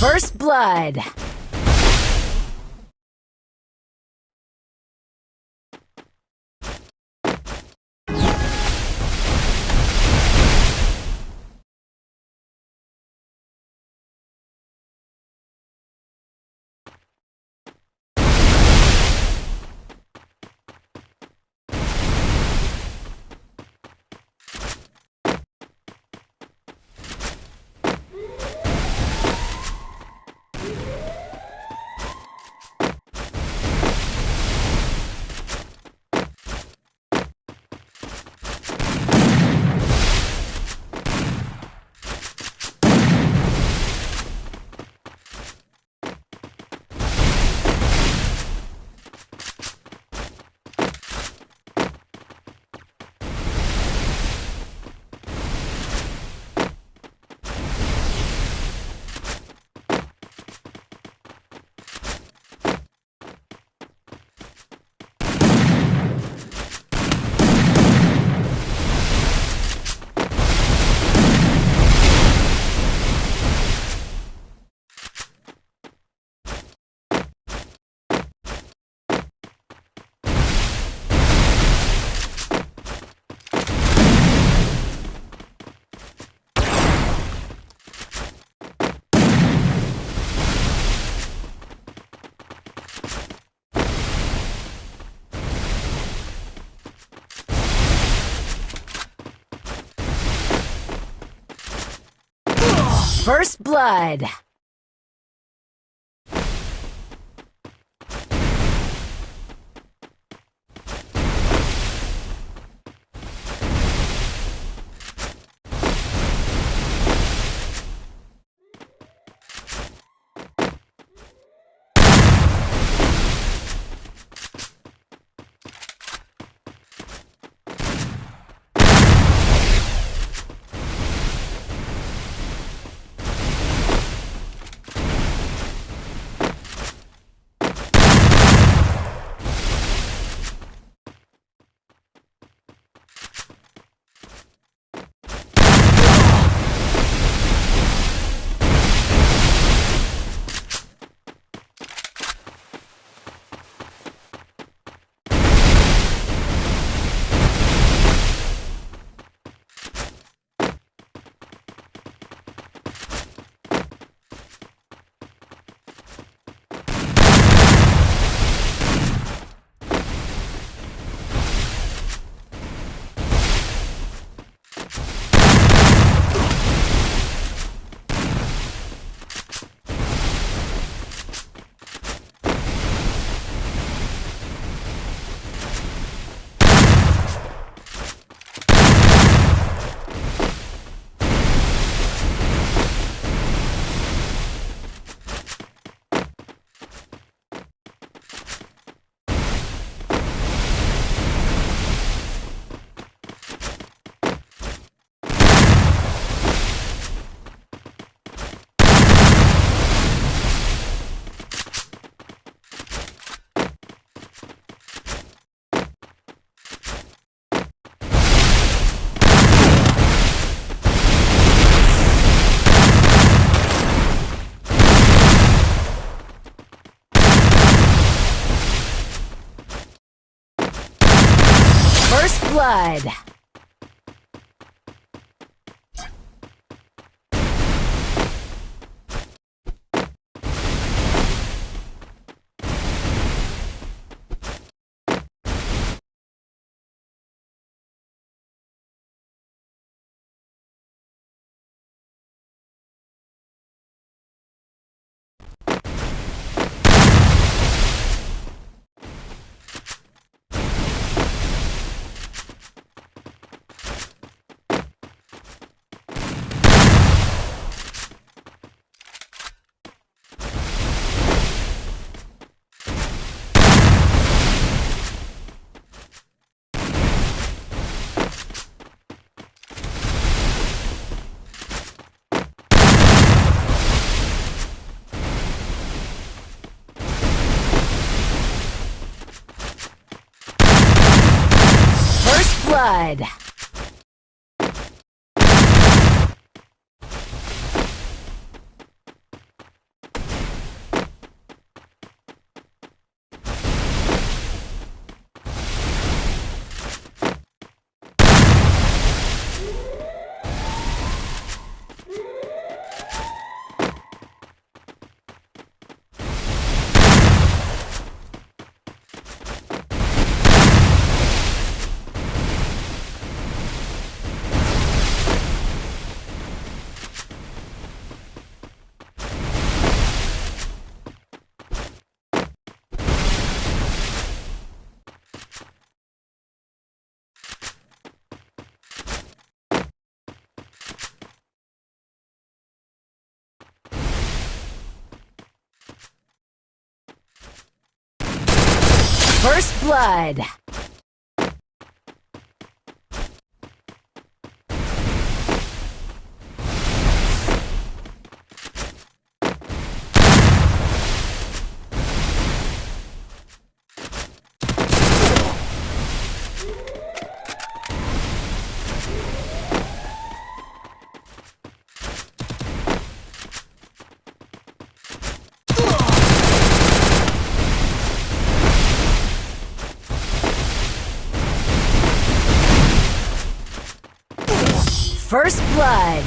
First blood. First blood. Blood. First blood. First blood. First blood.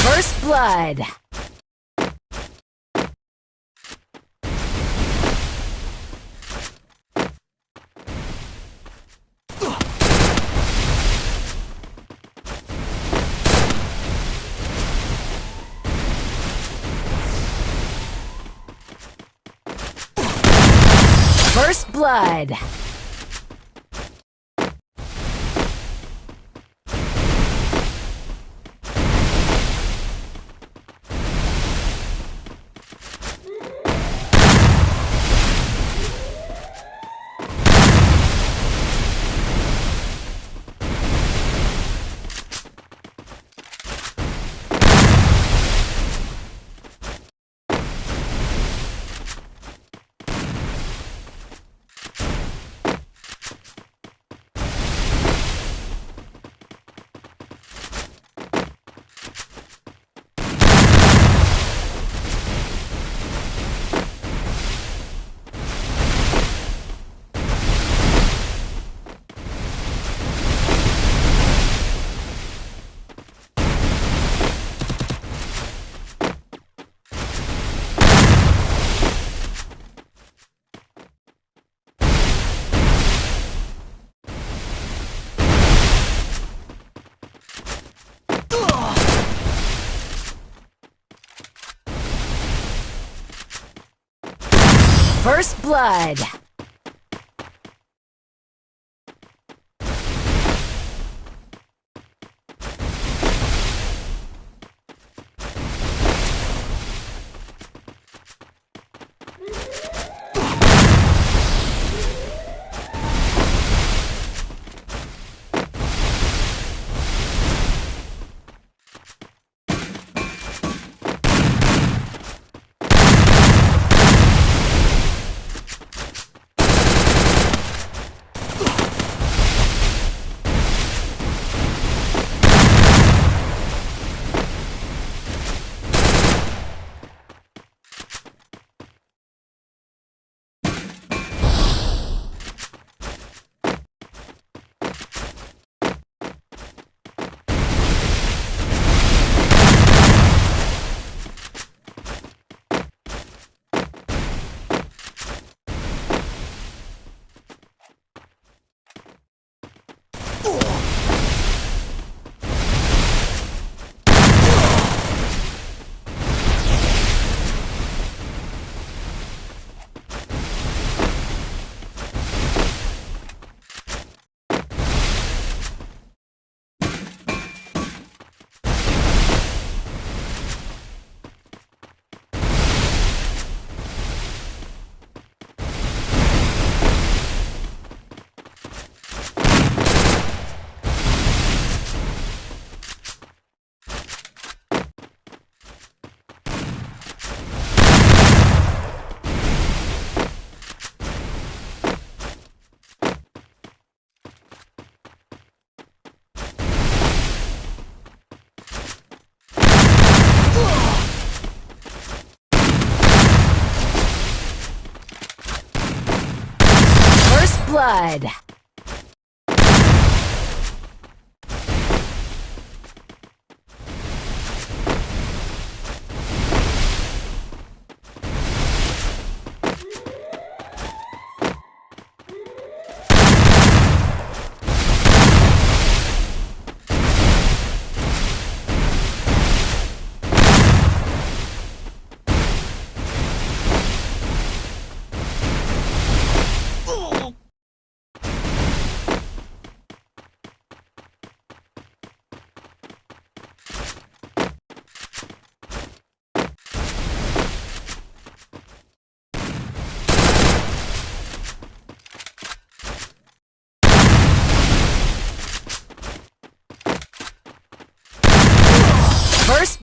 First blood. First blood. First blood. Blood.